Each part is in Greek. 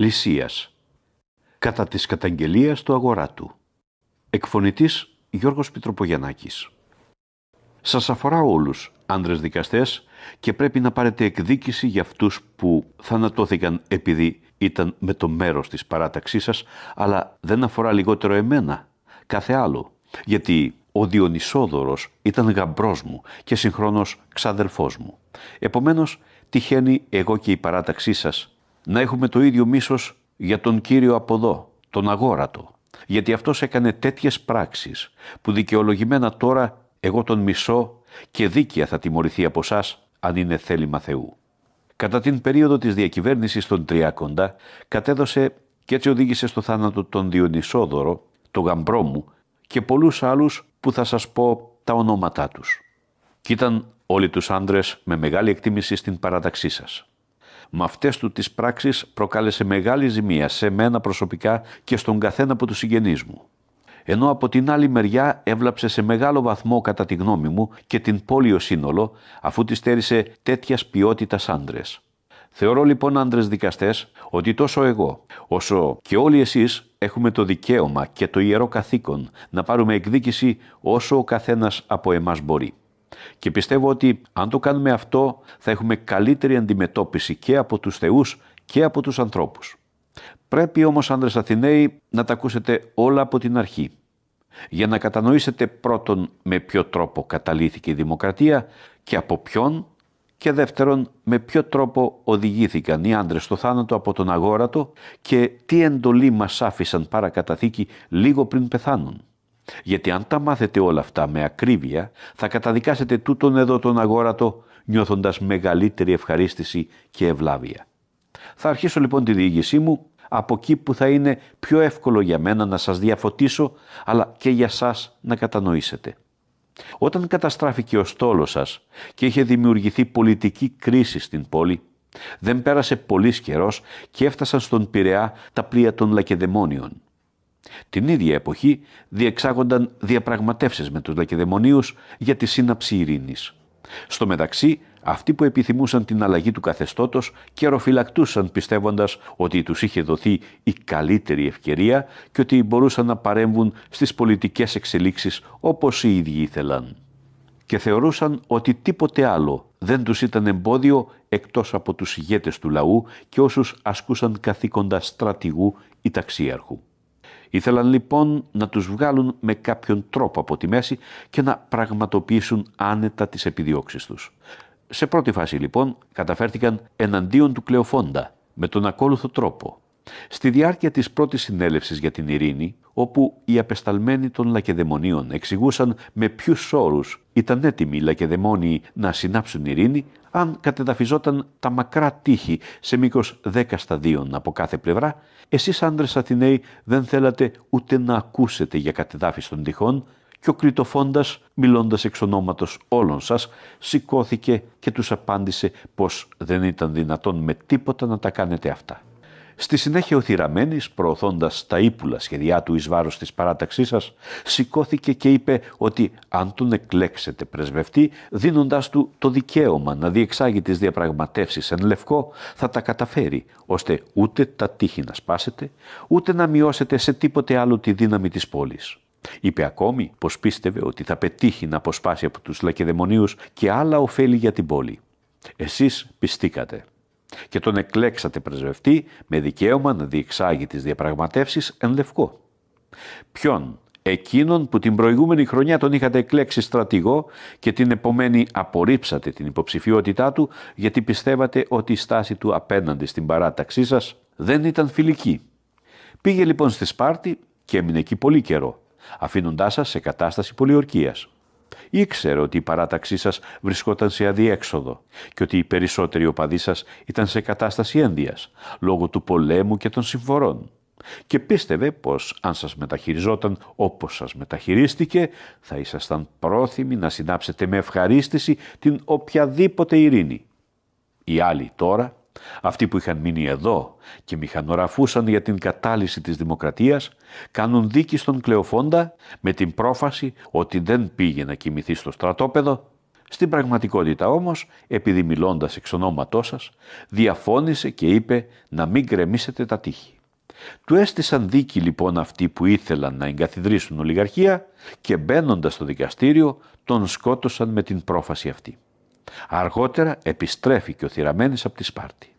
Λυσίας. Κατά της καταγγελίας του αγοράτου Εκφωνητής Γιώργος Πιτροπογιαννάκης. Σας αφορά όλους, άντρες δικαστές, και πρέπει να πάρετε εκδίκηση για αυτούς που θανατώθηκαν επειδή ήταν με το μέρος της παράταξής σας, αλλά δεν αφορά λιγότερο εμένα, κάθε άλλο, γιατί ο Διονυσόδωρος ήταν γαμπρός μου και συγχρόνως ξαδερφός μου. Επομένως, τυχαίνει εγώ και η παράταξή σας να έχουμε το ίδιο μίσος για τον Κύριο από εδώ, τον αγόρατο, γιατί αυτός έκανε τέτοιες πράξεις που δικαιολογημένα τώρα εγώ τον μισώ και δίκαια θα τιμωρηθεί από εσά αν είναι θέλημα Θεού. Κατά την περίοδο της διακυβέρνησης των Τριάκοντα κατέδωσε και έτσι οδήγησε στο θάνατο τον Διονυσόδωρο, το γαμπρό μου και πολλούς άλλους που θα σας πω τα ονόματά τους. Κι ήταν όλοι τους άντρες με μεγάλη εκτίμηση στην παράταξή σας. Με αυτές του τις πράξεις προκάλεσε μεγάλη ζημία σε μένα προσωπικά και στον καθένα από τους συγγενείς μου. Ενώ από την άλλη μεριά έβλαψε σε μεγάλο βαθμό κατά τη γνώμη μου και την πόλη σύνολο αφού της στέρισε τέτοιας ποιότητας άντρες. Θεωρώ λοιπόν άντρες δικαστές ότι τόσο εγώ όσο και όλοι εσείς έχουμε το δικαίωμα και το ιερό καθήκον να πάρουμε εκδίκηση όσο ο καθένας από εμάς μπορεί. Και πιστεύω ότι αν το κάνουμε αυτό θα έχουμε καλύτερη αντιμετώπιση και από τους θεούς και από τους ανθρώπους. Πρέπει όμως άντρες Αθηναίοι να τα ακούσετε όλα από την αρχή. Για να κατανοήσετε πρώτον με ποιο τρόπο καταλήθηκε η δημοκρατία και από ποιον και δεύτερον με ποιο τρόπο οδηγήθηκαν οι άντρες στο θάνατο από τον αγόρατο και τι εντολή μας άφησαν παρακαταθήκη λίγο πριν πεθάνουν. Γιατί αν τα μάθετε όλα αυτά με ακρίβεια θα καταδικάσετε τούτον εδώ τον αγόρατο νιώθοντας μεγαλύτερη ευχαρίστηση και ευλάβεια. Θα αρχίσω λοιπόν τη διήγησή μου από εκεί που θα είναι πιο εύκολο για μένα να σας διαφωτίσω, αλλά και για σας να κατανοήσετε. Όταν καταστράφηκε ο στόλος σας και είχε δημιουργηθεί πολιτική κρίση στην πόλη, δεν πέρασε πολύς καιρός και έφτασαν στον Πειραιά τα πλοία των Λακεδαιμόνιων. Την ίδια εποχή διεξάγονταν διαπραγματεύσεις με τους Λακεδαιμονίους για τη σύναψη ειρήνης. Στο μεταξύ αυτοί που επιθυμούσαν την αλλαγή του καθεστώτος καιροφυλακτούσαν πιστεύοντας ότι τους είχε δοθεί η καλύτερη ευκαιρία και ότι μπορούσαν να παρέμβουν στις πολιτικές εξελίξεις όπως οι ίδιοι ήθελαν. Και θεωρούσαν ότι τίποτε άλλο δεν τους ήταν εμπόδιο εκτός από τους ηγέτες του λαού και όσους ασκούσαν καθήκοντα στρατηγού ή ταξίαρχου. Ήθελαν λοιπόν να τους βγάλουν με κάποιον τρόπο από τη μέση και να πραγματοποιήσουν άνετα τις επιδιώξεις τους. Σε πρώτη φάση λοιπόν καταφέρθηκαν εναντίον του Κλεοφόντα με τον ακόλουθο τρόπο. Στη διάρκεια της πρώτης συνέλευσης για την ειρήνη, όπου οι απεσταλμένοι των Λακεδαιμονίων εξηγούσαν με ποιους όρους ήταν έτοιμοι οι Λακεδαιμόνιοι να συνάψουν ειρήνη, αν κατεδαφιζόταν τα μακρά τείχη σε μήκος δέκα σταδίων από κάθε πλευρά, εσείς άντρες Αθηναίοι δεν θέλατε ούτε να ακούσετε για κατεδάφιση των τυχών, και ο Κρητοφόντας, μιλώντας εξ ονόματος όλων σας, σηκώθηκε και τους απάντησε πως δεν ήταν δυνατόν με τίποτα να τα κάνετε αυτά. Στη συνέχεια ο Θηραμένης, προωθώντας τα ύπουλα σχεδιά του εις βάρος της παράταξής σας, σηκώθηκε και είπε ότι αν τον εκλέξετε πρεσβευτή, δίνοντάς του το δικαίωμα να διεξάγει τις διαπραγματεύσεις εν λευκό, θα τα καταφέρει, ώστε ούτε τα τείχη να σπάσετε, ούτε να μειώσετε σε τίποτε άλλο τη δύναμη της πόλης. Είπε ακόμη πως πίστευε ότι θα πετύχει να αποσπάσει από τους Λακεδαιμονίους και άλλα ωφέλη για την πόλη. Εσείς πιστήκατε και τον εκλέξατε πρεσβευτή με δικαίωμα να διεξάγει τις διαπραγματεύσεις εν λευκό. Ποιον, εκείνον που την προηγούμενη χρονιά τον είχατε εκλέξει στρατηγό και την επομένη απορρίψατε την υποψηφιότητά του γιατί πιστεύατε ότι η στάση του απέναντι στην παράταξή σας δεν ήταν φιλική. Πήγε λοιπόν στη Σπάρτη και έμεινε εκεί πολύ καιρό αφήνοντάς σας σε κατάσταση πολιορκίας. Ήξερε ότι η παράταξή σας βρισκόταν σε αδιέξοδο και ότι οι περισσότεροι οπαδοί σας ήταν σε κατάσταση ένδυας, λόγω του πολέμου και των συμφορών. Και πίστευε πως αν σας μεταχειριζόταν όπως σας μεταχειρίστηκε, θα ήσασταν πρόθυμοι να συνάψετε με ευχαρίστηση την οποιαδήποτε ειρήνη. Οι άλλοι τώρα αυτοί που είχαν μείνει εδώ και μηχανοραφούσαν για την κατάλυση της δημοκρατίας, κάνουν δίκη στον Κλεοφόντα με την πρόφαση ότι δεν πήγε να κοιμηθεί στο στρατόπεδο, Στην πραγματικότητα όμως, επειδή μιλώντας εξ ονόματός σας, διαφώνησε και είπε να μην γκρεμίσετε τα τείχη. Του έστησαν δίκη λοιπόν αυτοί που ήθελαν να εγκαθιδρύσουν ολιγαρχία και μπαίνοντας στο δικαστήριο τον σκότωσαν με την πρόφαση αυτή. Αργότερα επιστρέφει και ο Θηραμένης από τη Σπάρτη.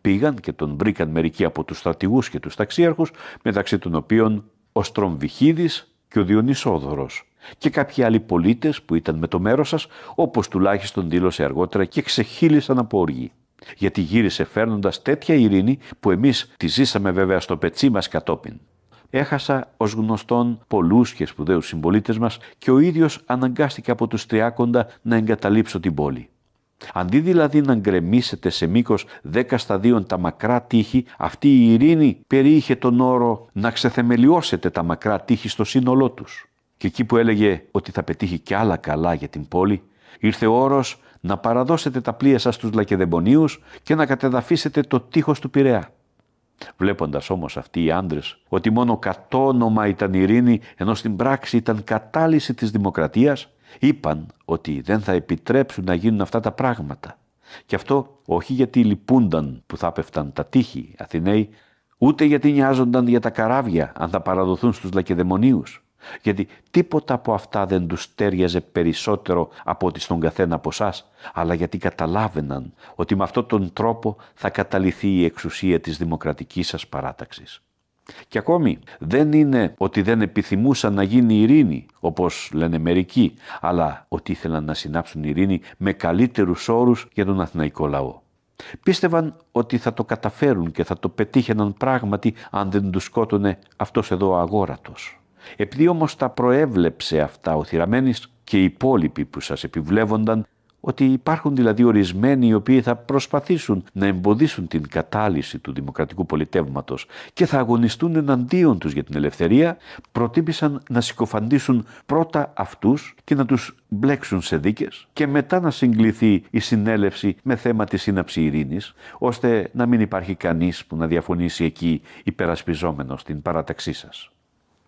Πήγαν και τον βρήκαν μερικοί από τους στρατηγούς και τους ταξίαρχους, μεταξύ των οποίων ο Στρομβιχίδης και ο Διονυσόδωρος και κάποιοι άλλοι πολίτες που ήταν με το μέρος σας, όπως τουλάχιστον δήλωσε αργότερα και ξεχύλισαν από οργή. Γιατί γύρισε φέρνοντας τέτοια ειρήνη που εμείς τη ζήσαμε βέβαια στο πετσί μας κατόπιν. Έχασα ως γνωστόν πολλούς και σπουδαίους συμπολίτες μας και ο ίδιος αναγκάστηκε από τους τριάκοντα να εγκαταλείψω την πόλη. Αντί δηλαδή να γκρεμίσετε σε μήκος δέκα σταδίων τα μακρά τείχη, αυτή η ειρήνη περιείχε τον όρο να ξεθεμελιώσετε τα μακρά τείχη στο σύνολό τους. Και εκεί που έλεγε ότι θα πετύχει κι άλλα καλά για την πόλη, ήρθε ο όρος να παραδώσετε τα πλοία σας στους Λακεδεμπονίους και να κατεδαφίσετε το τείχος του Πειραιά. Βλέποντας όμως αυτοί οι άντρες ότι μόνο κατόνομα ήταν ειρήνη ενώ στην πράξη ήταν κατάλυση της δημοκρατίας, είπαν ότι δεν θα επιτρέψουν να γίνουν αυτά τα πράγματα. Και αυτό όχι γιατί λυπούνταν που θα πέφταν τα τείχη Αθηναίοι, ούτε γιατί νοιάζονταν για τα καράβια αν θα παραδοθούν στους Λακεδαιμονίους. Γιατί τίποτα από αυτά δεν τους τέριαζε περισσότερο από ότι στον καθένα από εσάς, αλλά γιατί καταλάβαιναν ότι με αυτόν τον τρόπο θα καταληθεί η εξουσία της δημοκρατικής σας παράταξης. Και ακόμη δεν είναι ότι δεν επιθυμούσαν να γίνει ειρήνη, όπως λένε μερικοί, αλλά ότι ήθελαν να συνάψουν ειρήνη με καλύτερους όρους για τον αθηναϊκό λαό. Πίστευαν ότι θα το καταφέρουν και θα το πετύχαιναν πράγματι αν δεν τους σκότωνε αυτός εδώ ο αγόρατος. Επειδή όμως τα προέβλεψε αυτά ο Θηραμένης και οι υπόλοιποι που σας επιβλέβονταν, ότι υπάρχουν δηλαδή ορισμένοι οι οποίοι θα προσπαθήσουν να εμποδίσουν την κατάλυση του δημοκρατικού πολιτεύματος και θα αγωνιστούν εναντίον τους για την ελευθερία, προτίμησαν να συκοφαντήσουν πρώτα αυτούς και να τους μπλέξουν σε δίκες και μετά να συγκληθεί η συνέλευση με θέμα της σύναψη ειρήνης, ώστε να μην υπάρχει κανείς που να διαφωνήσει εκεί υπερασπιζόμενος την παράταξή σας.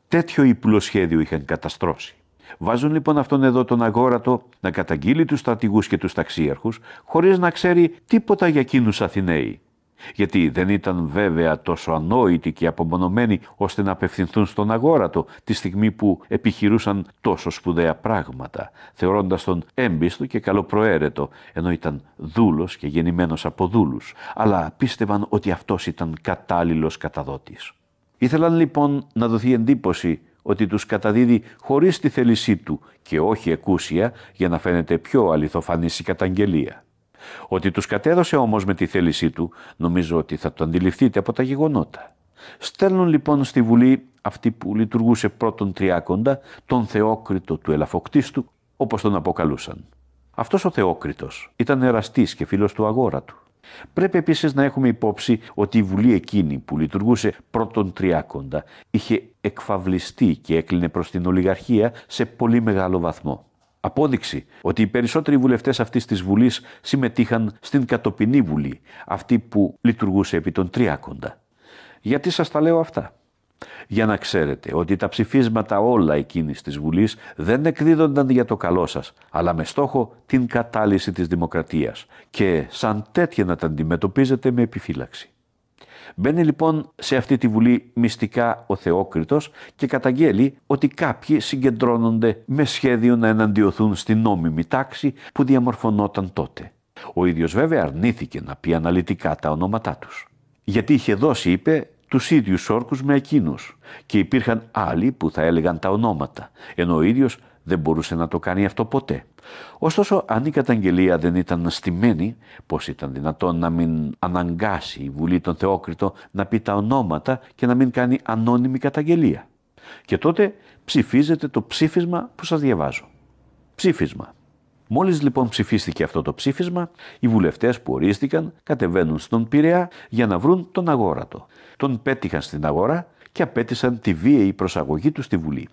Τέτοιο ύπουλο σχέδιο είχαν καταστρώσει. Βάζουν λοιπόν αυτόν εδώ τον αγόρατο να καταγγείλει τους στρατηγούς και τους ταξίαρχους χωρίς να ξέρει τίποτα για εκείνους Αθηναίοι. Γιατί δεν ήταν βέβαια τόσο ανόητοι και απομονωμένοι ώστε να απευθυνθούν στον αγόρατο τη στιγμή που επιχειρούσαν τόσο σπουδαία πράγματα, θεωρώντας τον έμπιστο και καλοπροαίρετο, ενώ ήταν δούλος και γεννημένος από δούλους, αλλά πίστευαν ότι αυτός ήταν κατάλληλος καταδότης. Ήθελαν λοιπόν να δοθεί εντύπωση ότι τους καταδίδει χωρίς τη θέλησή του και όχι εκούσια για να φαίνεται πιο αληθοφανής η καταγγελία. Ότι τους κατέδωσε όμως με τη θέλησή του νομίζω ότι θα το αντιληφθείτε από τα γεγονότα. Στέλνουν λοιπόν στη Βουλή αυτή που λειτουργούσε πρώτον τριάκοντα, τον Θεόκριτο του Ελαφοκτίστου, όπως τον αποκαλούσαν. Αυτός ο Θεόκριτος ήταν εραστής και φίλος του αγόρατου. Πρέπει επίσης να έχουμε υπόψη ότι η Βουλή εκείνη που λειτουργούσε πρώτον τριάκοντα είχε εκφαυλιστεί και έκλεινε προς την ολιγαρχία σε πολύ μεγάλο βαθμό. Απόδειξη ότι οι περισσότεροι βουλευτές αυτής της Βουλής συμμετείχαν στην κατοπινή Βουλή, αυτή που λειτουργούσε επί των τριάκοντα. Γιατί σας τα λέω αυτά; Για να ξέρετε ότι τα ψηφίσματα όλα εκείνης της Βουλής δεν εκδίδονταν για το καλό σας, αλλά με στόχο την κατάλυση της δημοκρατίας και σαν τέτοια να τα αντιμετωπίζετε με επιφύλαξη. Μπαίνει λοιπόν σε αυτή τη Βουλή μυστικά ο Θεόκριτος και καταγγέλει ότι κάποιοι συγκεντρώνονται με σχέδιο να εναντιωθούν στην νόμιμη τάξη που διαμορφωνόταν τότε. Ο ίδιος βέβαια αρνήθηκε να πει αναλυτικά τα ονόματά τους. Γιατί είχε δώσει, είπε, τους ίδιους όρκους με εκείνους και υπήρχαν άλλοι που θα έλεγαν τα ονόματα, ενώ ο ίδιος δεν μπορούσε να το κάνει αυτό ποτέ. Ωστόσο, αν η καταγγελία δεν ήταν στημένη, πώς ήταν δυνατόν να μην αναγκάσει η Βουλή των Θεόκριτο να πει τα ονόματα και να μην κάνει ανώνυμη καταγγελία. Και τότε ψηφίζεται το ψήφισμα που σας διαβάζω. Ψήφισμα. Μόλις λοιπόν ψηφίστηκε αυτό το ψήφισμα, οι βουλευτές που ορίστηκαν κατεβαίνουν στον Πειραιά για να βρουν τον αγόρατο. Τον πέτυχαν στην αγορά και απέτησαν τη βίαιη προσαγωγή του στη Βουλή.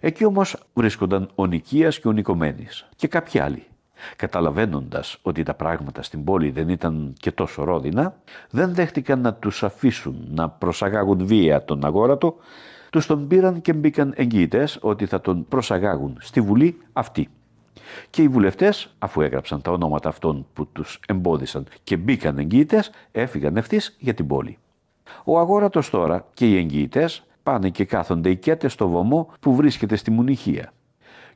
Εκεί όμως βρίσκονταν ο Νικίας και ο Νικομένης και κάποιοι άλλοι. Καταλαβαίνοντας ότι τα πράγματα στην πόλη δεν ήταν και τόσο ρόδινα, δεν δέχτηκαν να τους αφήσουν να προσαγάγουν βία τον αγόρατο, τους τον πήραν και μπήκαν εγγυητές ότι θα τον προσαγάγουν στη Βουλή αυτή. Και οι βουλευτές, αφού έγραψαν τα ονόματα αυτών που τους εμπόδισαν και μπήκαν εγγυητές, έφυγαν ευθύς για την πόλη. Ο αγόρατος τώρα και οι εγγυητές πάνε και κάθονται οικέτε στο βωμό που βρίσκεται στη Μουνιχία.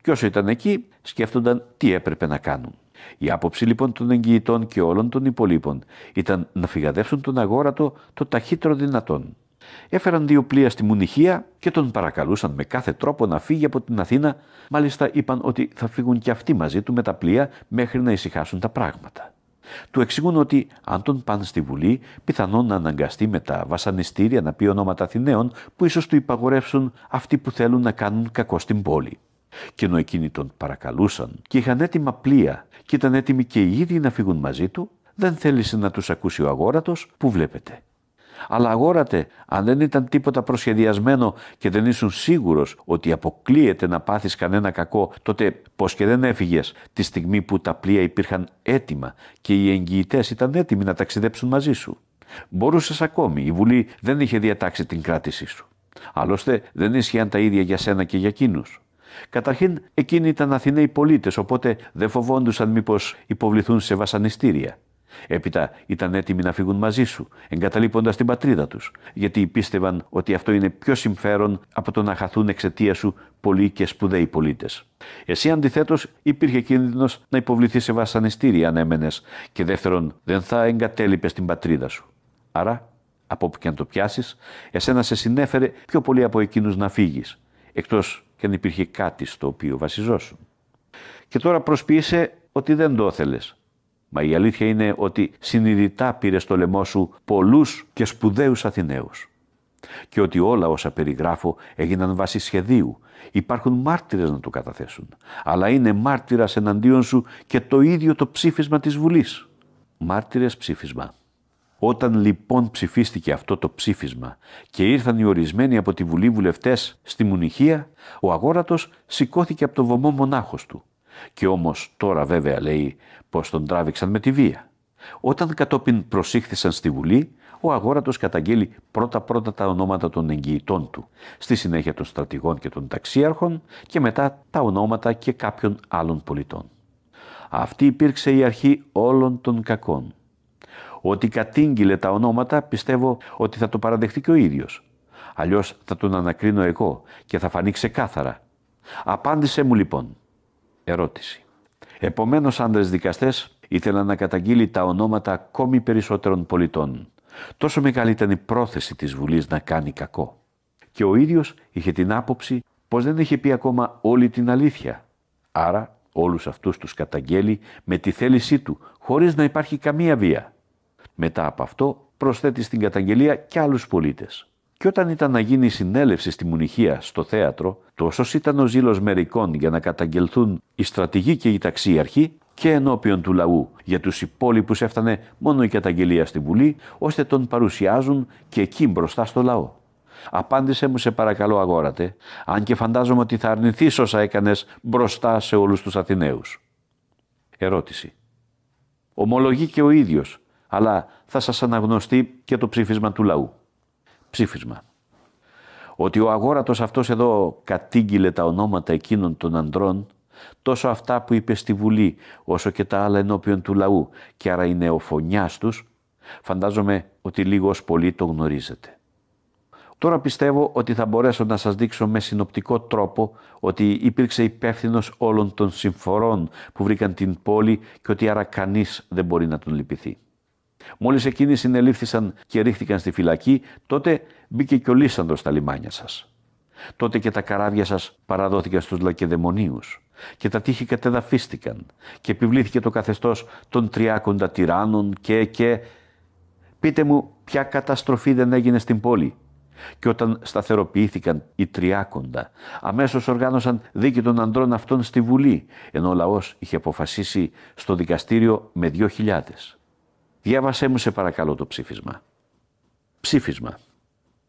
Και όσο ήταν εκεί, σκέφτονταν τι έπρεπε να κάνουν. Η άποψη λοιπόν των εγγυητών και όλων των υπολείπων ήταν να φυγαδεύσουν τον αγόρατο το ταχύτερο δυνατόν. Έφεραν δύο πλοία στη Μουνιχία και τον παρακαλούσαν με κάθε τρόπο να φύγει από την Αθήνα. Μάλιστα είπαν ότι θα φύγουν και αυτοί μαζί του με τα πλοία μέχρι να ησυχάσουν τα πράγματα. Του εξηγούν ότι αν τον πάνε στη Βουλή, πιθανόν να αναγκαστεί με τα βασανιστήρια να πει ονόματα Αθηναίων που ίσως του υπαγορεύσουν αυτοί που θέλουν να κάνουν κακό στην πόλη. Και ενώ εκείνοι τον παρακαλούσαν και είχαν έτοιμα πλοία και ήταν έτοιμοι και οι ίδιοι να φύγουν μαζί του, δεν θέλησε να τους ακούσει ο αγόρατος που βλέπετε. Αλλά αγόρατε, αν δεν ήταν τίποτα προσχεδιασμένο και δεν ήσουν σίγουρος ότι αποκλείεται να πάθεις κανένα κακό, τότε πώς και δεν έφυγες τη στιγμή που τα πλοία υπήρχαν έτοιμα και οι εγγυητές ήταν έτοιμοι να ταξιδέψουν μαζί σου. Μπορούσες ακόμη, η Βουλή δεν είχε διατάξει την κράτησή σου. Άλλωστε δεν ίσχυαν τα ίδια για σένα και για εκείνους. Καταρχήν, εκείνοι ήταν Αθηναίοι πολίτες, οπότε δεν φοβόντουσαν μήπως υποβληθούν σε βασανιστήρια. Έπειτα ήταν έτοιμοι να φύγουν μαζί σου, εγκαταλείποντας την πατρίδα τους, γιατί πίστευαν ότι αυτό είναι πιο συμφέρον από το να χαθούν εξαιτία σου πολλοί και σπουδαίοι πολίτες. Εσύ αντιθέτως υπήρχε κίνδυνος να υποβληθεί σε βασανιστήρια αν έμενες, και δεύτερον, δεν θα εγκατέλειπες την πατρίδα σου. Άρα, από όπου και αν το πιάσεις, εσένα σε συνέφερε πιο πολύ από εκείνους να φύγεις, εκτός και αν υπήρχε κάτι στο οποίο βασιζόσουν. Και τώρα προσποιείσαι ότι δεν το ήθελες. Μα η αλήθεια είναι ότι συνειδητά πήρε στο λαιμό σου πολλούς και σπουδαίους Αθηναίους. Και ότι όλα όσα περιγράφω έγιναν βάσει σχεδίου. Υπάρχουν μάρτυρες να το καταθέσουν. Αλλά είναι μάρτυρας εναντίον σου και το ίδιο το ψήφισμα της Βουλής. Μάρτυρες ψήφισμα. Όταν λοιπόν ψηφίστηκε αυτό το ψήφισμα και ήρθαν οι ορισμένοι από τη Βουλή βουλευτές στη Μουνιχία, ο αγόρατος σηκώθηκε από το βωμό μονάχος του. Και όμως τώρα βέβαια λέει πως τον τράβηξαν με τη βία. Όταν κατόπιν προσήχθησαν στη Βουλή, ο αγόρατος καταγγέλει πρώτα-πρώτα τα ονόματα των εγγυητών του, στη συνέχεια των στρατηγών και των ταξίαρχων και μετά τα ονόματα και κάποιων άλλων πολιτών. Αυτή υπήρξε η αρχή όλων των κακών ότι κατήγγειλε τα ονόματα, πιστεύω ότι θα το παραδεχτεί και ο ίδιος. Αλλιώς θα τον ανακρίνω εγώ και θα φανεί ξεκάθαρα. Απάντησε μου λοιπόν. Ερώτηση. Επομένως άντρες δικαστές ήθελαν να καταγγείλει τα ονόματα ακόμη περισσότερων πολιτών. Τόσο μεγάλη ήταν η πρόθεση της Βουλής να κάνει κακό. Και ο ίδιος είχε την άποψη πως δεν είχε πει ακόμα όλη την αλήθεια. Άρα όλους αυτούς τους καταγγέλει με τη θέλησή του, χωρίς να υπάρχει καμία βία. Μετά από αυτό προσθέτει στην καταγγελία και άλλους πολίτες. Και όταν ήταν να γίνει η συνέλευση στη Μουνιχία, στο θέατρο, τόσος ήταν ο ζήλος μερικών για να καταγγελθούν οι στρατηγοί και οι ταξίαρχοι και ενώπιον του λαού. Για τους υπόλοιπους έφτανε μόνο η καταγγελία στη Βουλή, ώστε τον παρουσιάζουν και εκεί μπροστά στο λαό. Απάντησε μου σε παρακαλώ αγόρατε, αν και φαντάζομαι ότι θα αρνηθείς όσα έκανες μπροστά σε όλους τους Αθηναίους. Ερώτηση. Ομολογεί και ο ίδιος αλλά θα σας αναγνωστεί και το ψήφισμα του λαού. Ψήφισμα. Ότι ο αγόρατος αυτός εδώ κατήγγειλε τα ονόματα εκείνων των ανδρών, τόσο αυτά που είπε στη Βουλή, όσο και τα άλλα ενώπιον του λαού, και άρα είναι ο φωνιάς τους, φαντάζομαι ότι λίγο πολύ το γνωρίζετε. Τώρα πιστεύω ότι θα μπορέσω να σας δείξω με συνοπτικό τρόπο ότι υπήρξε υπεύθυνος όλων των συμφορών που βρήκαν την πόλη και ότι άρα κανείς δεν μπορεί να τον λυπηθεί. Μόλις εκείνοι συνελήφθησαν και ρίχθηκαν στη φυλακή, τότε μπήκε και ο Λύσανδρος στα λιμάνια σας. Τότε και τα καράβια σας παραδόθηκαν στους λακεδαιμονίους και τα τείχη κατεδαφίστηκαν και επιβλήθηκε το καθεστώς των τριάκοντα τυράννων και και... Πείτε μου ποια καταστροφή δεν έγινε στην πόλη; Και όταν σταθεροποιήθηκαν οι τριάκοντα, αμέσως οργάνωσαν δίκη των ανδρών αυτών στη Βουλή, ενώ ο λαός είχε αποφασίσει στο δικαστήριο με δύο χιλιάδες. Διάβασέ μου σε παρακαλώ το ψήφισμα. Ψήφισμα.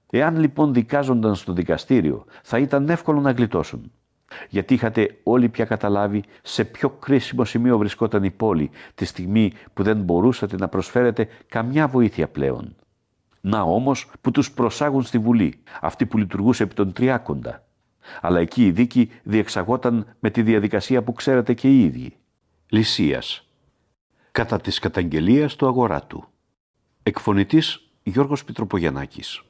Εάν λοιπόν δικάζονταν στο δικαστήριο, θα ήταν εύκολο να γλιτώσουν. Γιατί είχατε όλοι πια καταλάβει σε ποιο κρίσιμο σημείο βρισκόταν η πόλη τη στιγμή που δεν μπορούσατε να προσφέρετε καμιά βοήθεια πλέον. Να όμως που τους προσάγουν στη Βουλή, αυτή που λειτουργούσε επί των Τριάκοντα. Αλλά εκεί η δίκη διεξαγόταν με τη διαδικασία που ξέρετε και οι ίδιοι. Λυσίας. Κατά της καταγγελίας του αγοράτου. Εκφωνητής Γιώργος Πιτροπογιαννάκης.